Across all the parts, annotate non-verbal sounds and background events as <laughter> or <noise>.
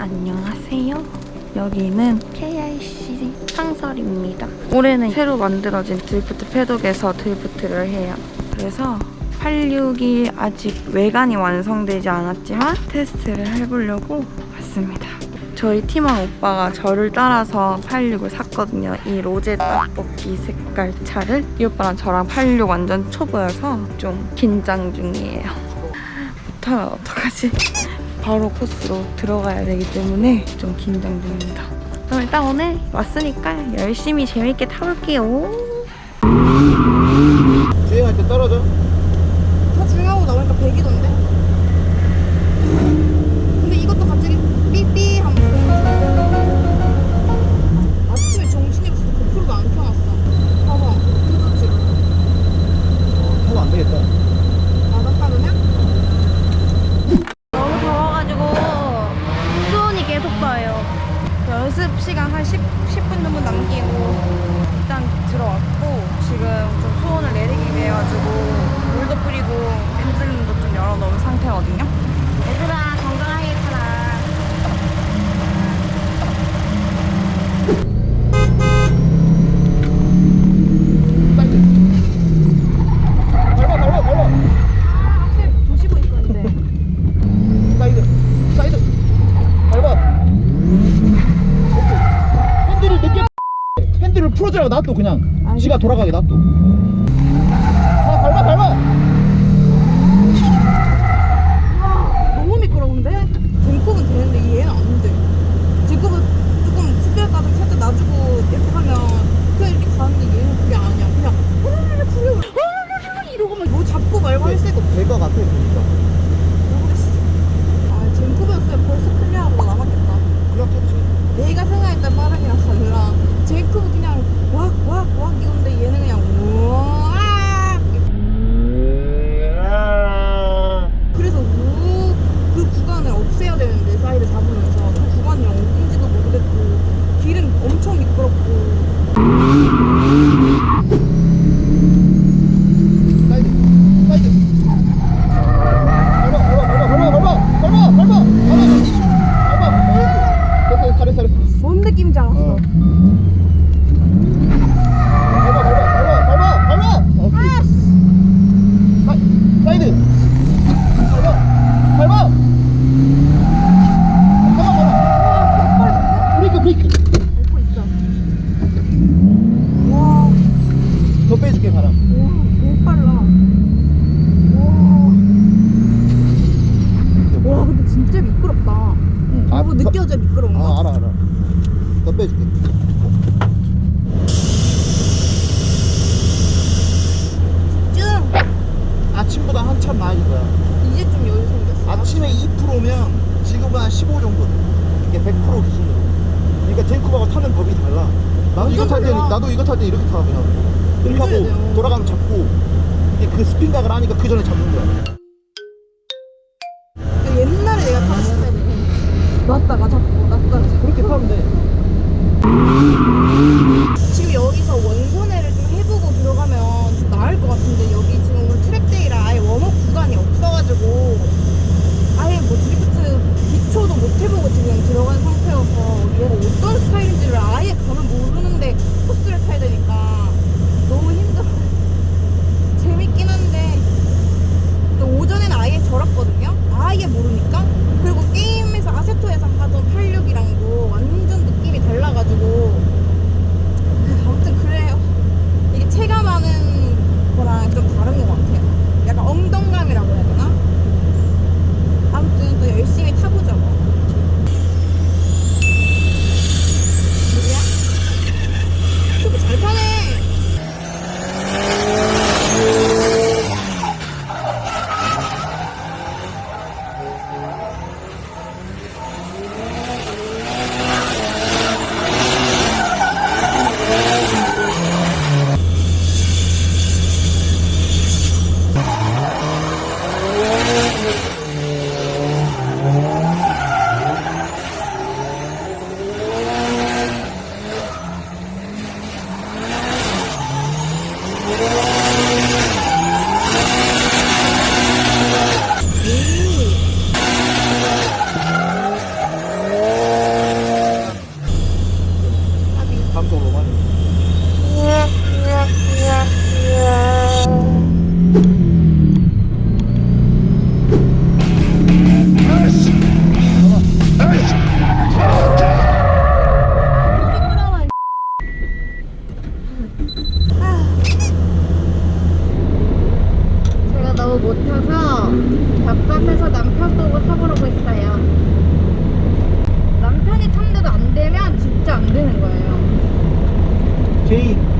안녕하세요. 여기는 KIC 상설입니다. 올해는 새로 만들어진 드리프트 패독에서 드리프트를 해요. 그래서 86이 아직 외관이 완성되지 않았지만 테스트를 해보려고 왔습니다. 저희 팀원 오빠가 저를 따라서 86을 샀거든요. 이 로제 떡볶이 색깔 차를 이 오빠랑 저랑 86 완전 초보여서 좀 긴장 중이에요. <laughs> 못하면 어떡하지? 바로 코스로 들어가야 되기 때문에 좀 긴장 중입니다. 그럼 일단 오늘 왔으니까 열심히 재밌게 타볼게요. 주행할 때 떨어져? 다 중요하고 나오니까 100이던데? 근데 핸들을 풀어주라고 놔둬 그냥. 지가 돌아가게 놔둬. 아, 밟아, 밟아. 너무 미끄러운데? 젠컵은 되는데 얘는 안 돼. 젠컵은 조금 스피드 가좀 살짝 놔주고 이렇게 하면 그냥 이렇게 가는데 얘는 그게 아니야. 그냥 흐르르 풀려. 흐르르 이러고만 뭐 잡고 말고 할 새가. 될것 같아 보니까. 나아질 거야. 이제 좀 여유 생겼어 아침에 2%면 지금은 한 15 정도. 이게 100% 기준으로. 그러니까 젠쿱하고 타는 법이 달라. 나도 이거 탈 때, 달라. 나도 이거 탈 때 이렇게 타 그냥. 이렇게 그래야 돼요. 하고 돌아가면 잡고. 이게 그 spin각을 하니까 그 전에 잡는 거야. 옛날에 내가 타는 스타일이야 놨다가 잡고 놨다가 잡고 그렇게 타면 돼. 지금 여기서 원선회를 좀 해보고 들어가면 좀 나을 것 같은데 여기 지금 오늘 track day라 아예 warm up 구간이 없어가지고 아예 뭐 드리프트 기초도 못 해보고 지금 들어간 상태여서 얘가 어떤 스타일인지를 아예 감을 모르는데 코스를 타야 되니까 못 타서 답답해서 남편 보고 타보라고 했어요. 남편이 탐대도 안 되면 진짜 안 되는 거예요. 제이.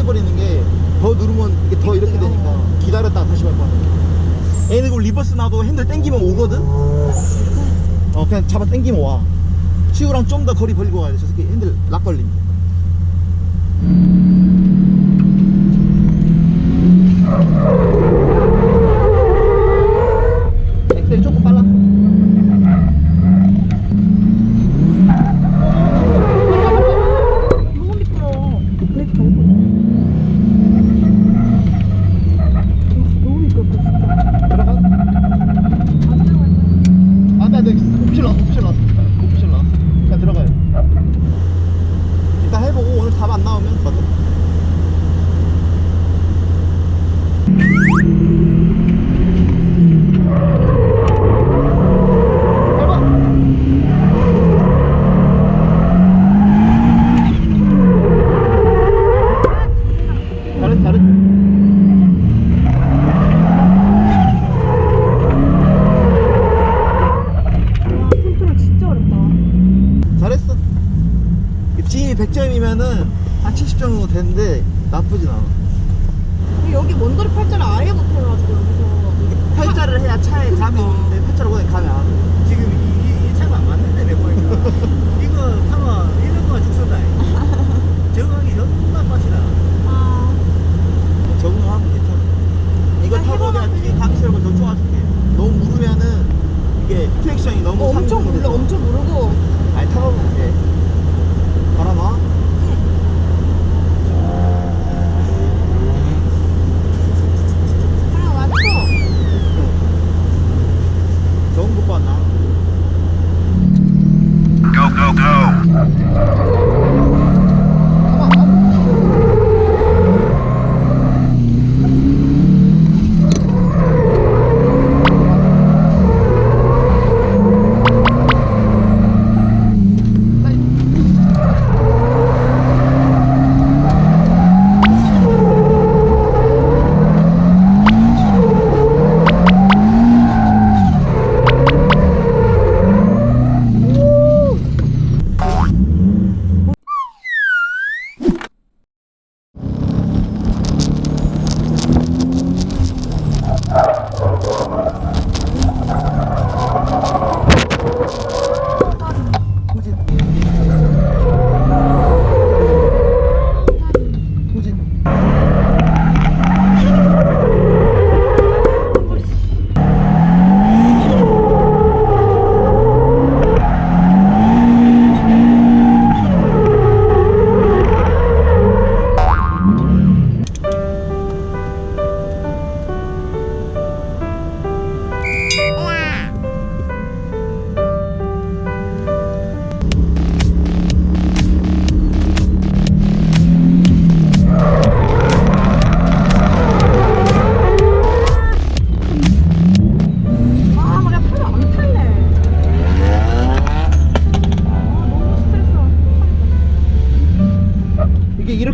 떼버리는 게 더 누르면 이게 더 이렇게 되니까 기다렸다가 다시 밟아. 얘는 그 reverse 나도 핸들 땡기면 오거든? 어, 그냥 잡아 땡기면 와. 치우랑 좀 더 거리 벌리고 가야 돼. 저 새끼 핸들 lock. 엑셀이 조금 빨라. 너무 미끄러워. 브레이크 밟고. 너무 미끄럽다 진짜. 들어가. 안 돼, 안 돼. 오피셜 나왔어, 오피셜 나왔어. 오피셜 나왔어. 그냥 들어가요. 일단 해보고 오늘 답 안 나오면 맞아. 해봐. 잘했어, 잘했어. 와 컨트롤 진짜 어렵다. 잘했어. 지인이 100점이면은 한 70점 정도 되는데 나쁘진 않아.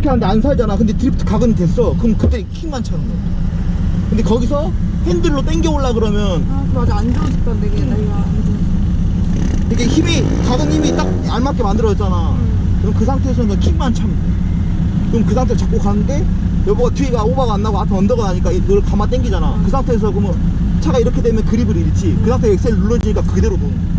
이렇게 하는데 안 살잖아. 근데 드리프트 각은 됐어. 그럼 그때 킥만 차는 거야. 근데 거기서 핸들로 당겨 올라 그러면 아 맞아 안 좋은 습관 되게 나 이거 안 좋은. 이게 힘이 각은 힘이 딱 알맞게 만들어졌잖아. 그럼 그 상태에서는 킥만 차면 돼. 그럼 그 상태로 잡고 가는데 여보가 뒤가 오버가 안 나고 앞에 언더가 나니까 이걸 가만 당기잖아. 그 상태에서 그러면 차가 이렇게 되면 그립을 잃지. 그 상태에 엑셀 눌러지니까 그대로 도는 거야.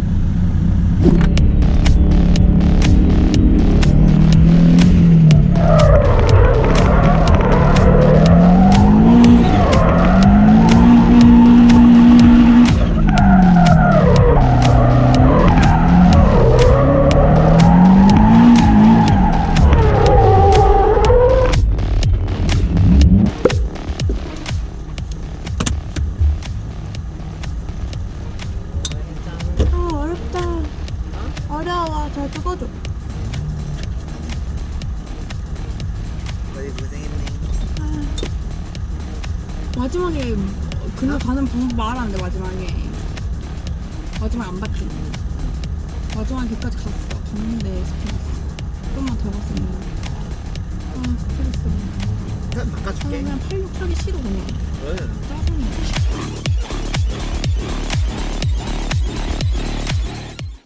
마지막에 그날 가는 방법 말하는데 마지막에. 마지막에 안 봤지. 마지막에 걔까지 갔어. 갔는데 스트레스. 좀만 더 갔으면 아 스트레스. 편 바꿔줄게. 그냥 86 타기 싫어 그냥 그래.